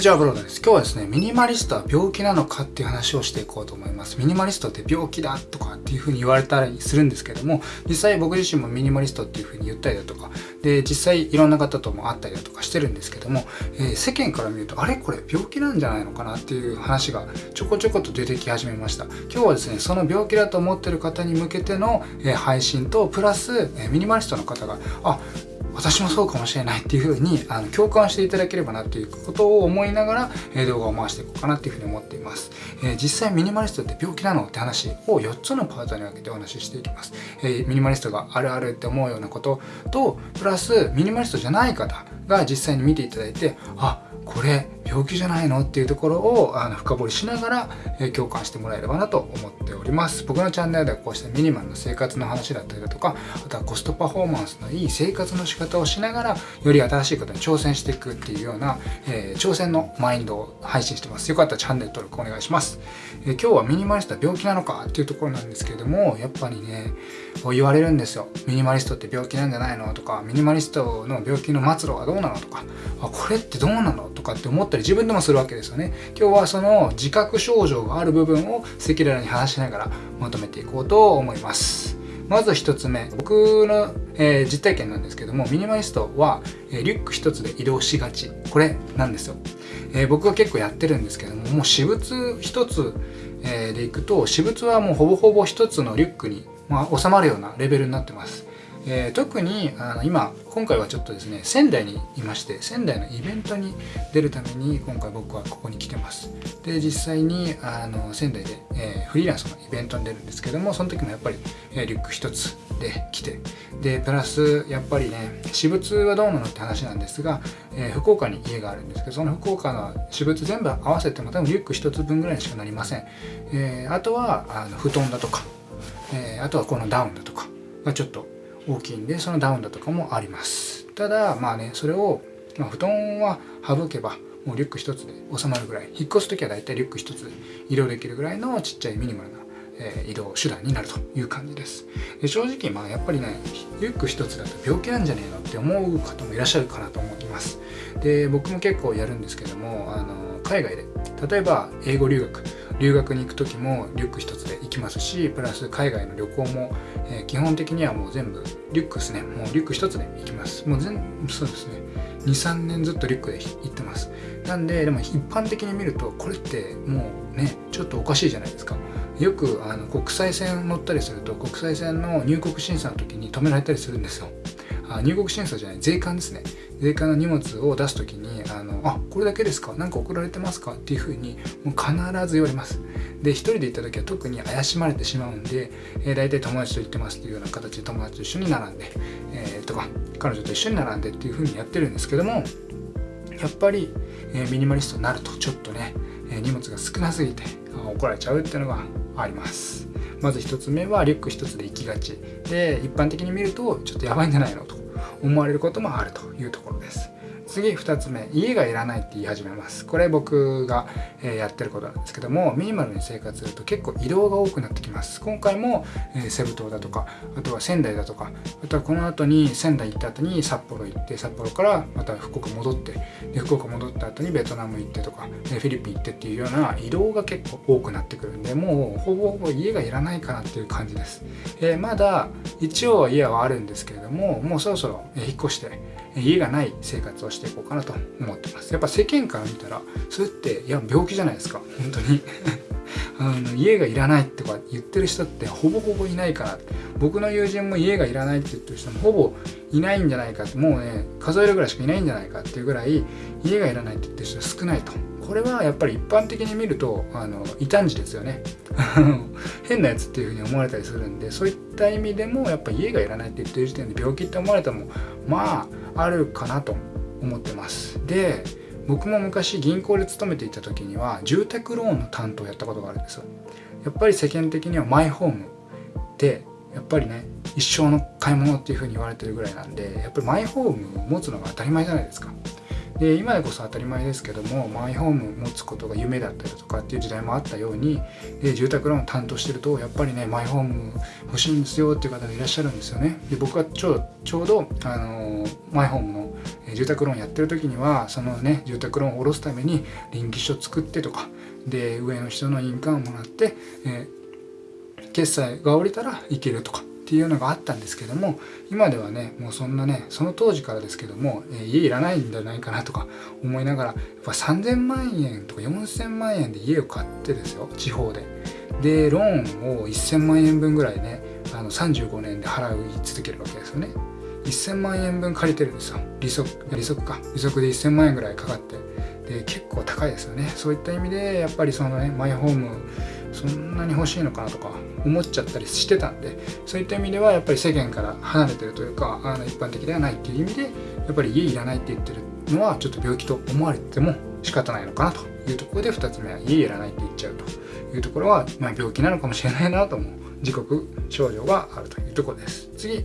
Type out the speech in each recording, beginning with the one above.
じゃあブロードです。今日はですね、ミニマリストは病気なのかっていう話をしていこうと思います。ミニマリストって病気だとかっていう風に言われたりするんですけども、実際僕自身もミニマリストっていう風に言ったりだとか、で、実際いろんな方とも会ったりだとかしてるんですけども、えー、世間から見ると、あれ？これ病気なんじゃないのかなっていう話がちょこちょこと出てき始めました。今日はですね、その病気だと思ってる方に向けての、え、配信と、プラス、え、ミニマリストの方が、あ、私もそうかもしれないっていうふうにあの共感していただければなっていうことを思いながら、え動画を回していこうかなっていうふうに思っています、え、実際ミニマリストって病気なのって話を4つのパートに分けてお話ししていきます、え、ミニマリストがあるあるって思うようなこととプラスミニマリストじゃない方が実際に見ていただいてあこれ病気じゃないの？っていうところをあの深掘りしながら、え、共感してもらえればなと思っております。僕のチャンネルではこうしたミニマルな生活の話だったりだとかあとはコストパフォーマンスのいい生活の仕方をしながらより新しいことに挑戦していくっていうような、えー、挑戦のマインドを配信してます。よかったらチャンネル登録お願いします、えー、今日はミニマリストは病気なのかっていうところなんですけれどもやっぱりね言われるんですよ。ミニマリストって病気なんじゃないの？とかミニマリストの病気の末路はどうなの？とかあこれってどうなの？とかって思ったり自分でもするわけですよね。今日はその自覚症状がある部分を赤裸々に話しながらまとめていこうと思います。まず1つ目僕の、えー、実体験なんですけどもミニマリストは、えー、リュック1つで移動しがち。これなんですよ、えー、僕は結構やってるんですけどももう私物1つ、えでいくと私物はもうほぼほぼ1つのリュックに、まあ、収まるようなレベルになってます。えー、特にあの今今回はちょっとですね仙台にいまして仙台のイベントに出るために今回僕はここに来てます。で実際にあの仙台で、えー、フリーランスのイベントに出るんですけどもその時もやっぱり、えー、リュック一つで来てでプラスやっぱりね私物はどうなのって話なんですが、えー、福岡に家があるんですけどその福岡の私物全部合わせても多分リュック一つ分ぐらいにしかなりません、えー、あとはあの布団だとか、えー、あとはこのダウンだとかがちょっと大きいんでそのダウンだとかもあります。ただまあねそれを、まあ、布団は省けばもうリュック一つで収まるぐらい。引っ越す時は大体リュック一つで移動できるぐらいのちっちゃいミニマルな、えー、移動手段になるという感じです。で正直まあやっぱりねリュック一つだと病気なんじゃねえのって思う方もいらっしゃるかなと思います。で僕も結構やるんですけどもあの海外で例えば英語留学留学に行く時もリュック一つで行きますしプラス海外の旅行も、えー、基本的にはもう全部リュックですね。もうリュック一つで行きます。もう全そうですね。23年ずっとリュックで行ってます。なんででも一般的に見るとこれってもうねちょっとおかしいじゃないですか。よくあの国際線乗ったりすると国際線の入国審査の時に止められたりするんですよ。あ入国審査じゃない税関ですね。税関の荷物を出す時にあのあこれだけですか何か送られてますかっていうふうにもう必ず言われます。で一人で行った時は特に怪しまれてしまうんで、えー、大体友達と行ってますっていうような形で友達と一緒に並んで、えー、とか彼女と一緒に並んでっていうふうにやってるんですけどもやっぱり、えー、ミニマリストになるとちょっとね、え、荷物が少なすぎて怒られちゃうっていうのがあります。まず1つ目はリュック1つで行きがち。で一般的に見るとちょっとやばいんじゃないのと思われることもあるというところです。次2つ目家がいらないって言い始めます。これ僕が、えやってることなんですけどもミニマルに生活すると結構移動が多くなってきます。今回も、えセブ島だとかあとは仙台だとかあとはこの後に仙台行った後に札幌行って札幌からまた福岡戻ってで福岡戻った後にベトナム行ってとかフィリピン行ってっていうような移動が結構多くなってくるんでもうほぼほぼ家がいらないかなっていう感じです、えー、まだ一応家はあるんですけれどももうそろそろ引っ越して家がない生活をしていこうかなと思ってます。やっぱ世間から見たらそれっていや病気じゃないですか。本当に。あの家がいらないってか言ってる人ってほぼほぼいないから。僕の友人も家がいらないって言ってる人もほぼいないんじゃないかもうね数えるぐらいしかいないんじゃないかっていうぐらい家がいらないって言ってる人少ないと。これはやっぱり一般的に見るとあの異端児ですよね。変なやつっていうふうに思われたりするんでそういった意味でもやっぱ家がいらないって言ってる時点で病気って思われたもまああるかなと思ってます。で僕も昔銀行で勤めていた時には住宅ローンの担当をやったことがあるんですよ。やっぱり世間的にはマイホームってやっぱりね一生の買い物っていうふうに言われてるぐらいなんでやっぱりマイホームを持つのが当たり前じゃないですか。で今でこそ当たり前ですけどもマイホーム持つことが夢だったりとかっていう時代もあったようにで住宅ローン担当してるとやっぱりねマイホーム欲しいんですよっていう方がいらっしゃるんですよね。で僕はちょうちょうど、あのマイホームの住宅ローンやってる時にはそのね住宅ローンを下ろすために臨機書作ってとかで上の人の印鑑をもらって、えー、決済が降りたらいけるとかっていうのがあったんですけども今ではねもうそんなねその当時からですけども、えー、家いらないんじゃないかなとか思いながらやっぱ3000万円とか4000万円で家を買ってですよ地方で。でローンを1000万円分ぐらいねあの35年で払い続けるわけですよね。1000万円分借りてるんですよ。利息利息か。利息で1000万円ぐらいかかって。で結構高いですよね。そういった意味でやっぱりそのねマイホームそんなに欲しいのかなとか思っちゃったりしてたんでそういった意味ではやっぱり世間から離れてるというかあの一般的ではないっていう意味でやっぱり家いらないって言ってるのはちょっと病気と思われても仕方ないのかなというところで2つ目は家いらないって言っちゃうというところは、まあ、病気なのかもしれないなと思う時刻症状があるというところです。次。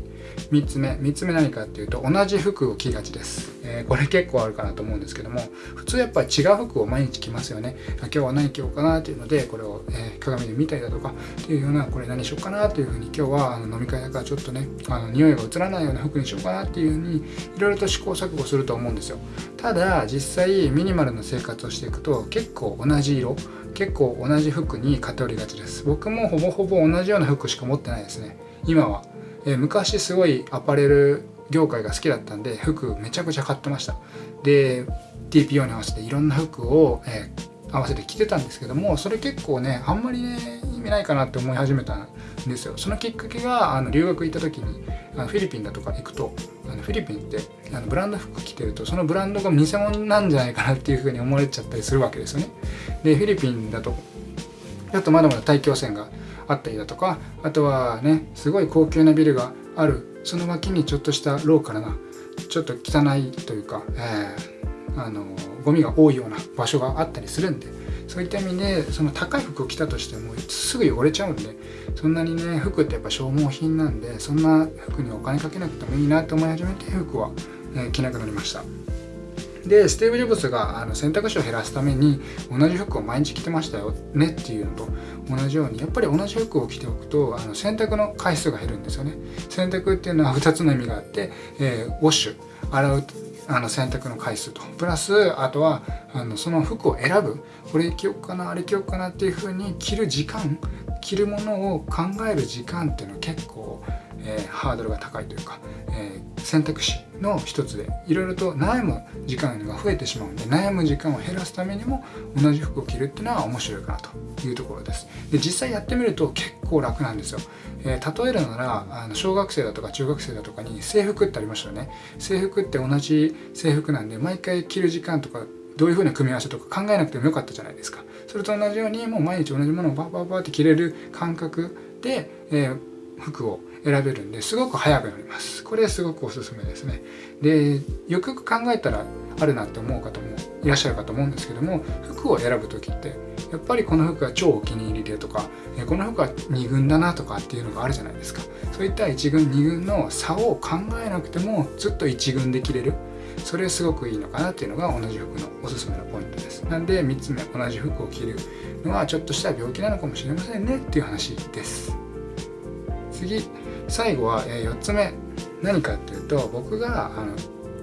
3つ目3つ目何かっていうと同じ服を着がちです、えー、これ結構あるかなと思うんですけども普通やっぱ違う服を毎日着ますよね。今日は何着ようかなっていうのでこれを、えー、鏡で見たりだとかっていうようなこれ何しようかなというふうに今日はあの飲み会だからちょっとねあの匂いが移らないような服にしようかなっていうふうにいろいろと試行錯誤すると思うんですよ。ただ実際ミニマルな生活をしていくと結構同じ色結構同じ服に偏りがちです。僕もほぼほぼ同じような服しか持ってないですね。今は。え昔すごいアパレル業界が好きだったんで服めちゃくちゃ買ってました。で TPO に合わせていろんな服を、え、合わせて着てたんですけどもそれ結構ねあんまりね意味ないかなって思い始めたんですよ。そのきっかけがあの留学行った時にあのフィリピンだとか行くとあのフィリピンってあのブランド服着てるとそのブランドが偽物なんじゃないかなっていうふうに思われちゃったりするわけですよね。でフィリピンだとちょっとまだまだ大気汚染があったりだとかあとはねすごい高級なビルがあるその脇にちょっとしたローカルなちょっと汚いというか、えー、あのゴミが多いような場所があったりするんでそういった意味でその高い服を着たとしてもすぐ汚れちゃうんでそんなにね服ってやっぱ消耗品なんでそんな服にお金かけなくてもいいなと思い始めて服は、え着なくなりました。でスティーブ・ジョブズがあの選択肢を減らすために同じ服を毎日着てましたよねっていうのと同じようにやっぱり同じ服を着ておくとあの洗濯の回数が減るんですよね。洗濯っていうのは2つの意味があって、えー、ウォッシュ。洗うあの洗濯の回数と。プラスあとはあのその服を選ぶ。これ着ようかなあれ着ようかなっていう風に着る時間着るものを考える時間っていうのは結構えー、ハードルが高いというか、えー、選択肢の一つでいろいろと悩む時間が増えてしまうんで悩む時間を減らすためにも同じ服を着るっていうのは面白いかなというところです。で実際やってみると結構楽なんですよ、えー、例えるならあの小学生だとか中学生だとかに制服ってありましたよね。制服って同じ制服なんで毎回着る時間とかどういう風な組み合わせとか考えなくてもよかったじゃないですか。それと同じようにもう毎日同じものをバーバーバーって着れる感覚で、えー、服を選べるんですごく早くなります。これすごくおすすめですね。でよくよく考えたらあるなって思う方もいらっしゃるかと思うんですけども服を選ぶ時ってやっぱりこの服が超お気に入りでとかこの服は2軍だなとかっていうのがあるじゃないですか。そういった1軍2軍の差を考えなくてもずっと1軍で着れる。それすごくいいのかなっていうのが同じ服のおすすめのポイントです。なんで3つ目同じ服を着るのはちょっとした病気なのかもしれませんねっていう話です。次。最後は、え4つ目。何かっていうと僕があの、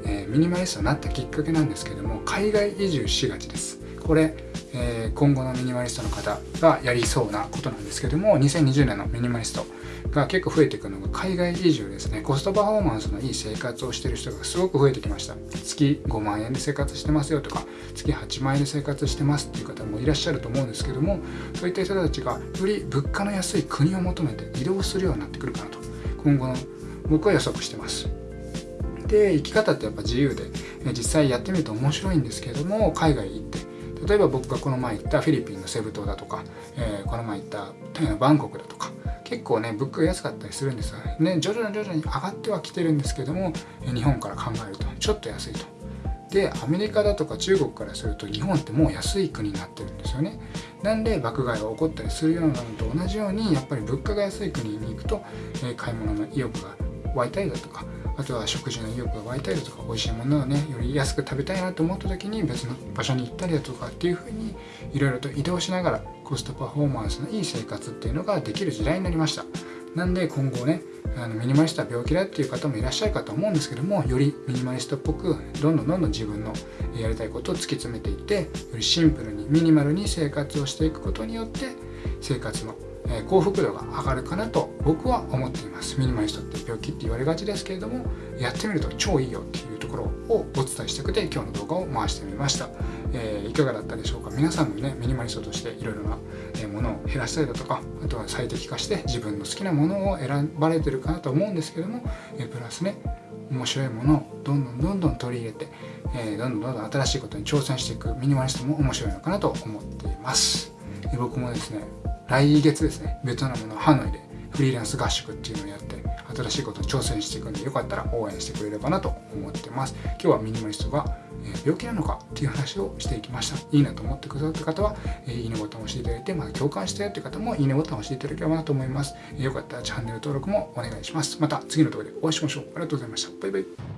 えミニマリストになったきっかけなんですけども海外移住しがちです。これ、え今後のミニマリストの方がやりそうなことなんですけども2020年のミニマリストが結構増えていくのが海外移住ですね。コストパフォーマンスのいい生活をしてる人がすごく増えてきました。月5万円で生活してますよとか月8万円で生活してますっていう方もいらっしゃると思うんですけどもそういった人たちがより物価の安い国を求めて移動するようになってくるかなと。今後の僕は予測してます。で生き方ってやっぱ自由で実際やってみると面白いんですけれども海外行って例えば僕がこの前行ったフィリピンのセブ島だとか、えー、この前行ったバンコクだとか結構ね物価が安かったりするんですよね。徐々に徐々に上がってはきてるんですけども日本から考えるとちょっと安いと。でアメリカだとか中国からすると日本ってもう安い国になってるんですよね。なんで爆買いが起こったりするようなのと同じようにやっぱり物価が安い国に行くと、え買い物の意欲が湧いたりだとかあとは食事の意欲が湧いたりだとか美味しいものをねより安く食べたいなと思った時に別の場所に行ったりだとかっていうふうにいろいろと移動しながらコストパフォーマンスのいい生活っていうのができる時代になりました。なんで今後ねあのミニマリストは病気だっていう方もいらっしゃるかと思うんですけどもよりミニマリストっぽくどんどんどんどん自分のやりたいことを突き詰めていってよりシンプルにミニマルに生活をしていくことによって生活の幸福度が上がるかなと僕は思っています。ミニマリストって病気って言われがちですけれどもやってみると超いいよっていうところをお伝えしたくて今日の動画を回してみました、えー、いかがだったでしょうか？皆さんもねミニマリストとしていろいろなものを減らしたりだとかあとは最適化して自分の好きなものを選ばれてるかなと思うんですけども、えプラスね面白いものをどんどんどんどん取り入れて、え、どんどんどんどん新しいことに挑戦していくミニマリストも面白いのかなと思っています。僕もですね来月ですねベトナムのハノイでフリーランス合宿っていうのをやって新しいことに挑戦していくんでよかったら応援してくれればなと思ってます。今日はミニマリストが病気なのかっていう話をしていきました。いいなと思ってくださった方は、いいねボタンを押していただいてまた共感したよっていう方もいいねボタンを押していただければなと思います。よかったらチャンネル登録もお願いします。また次の動画でお会いしましょう。ありがとうございました。バイバイ。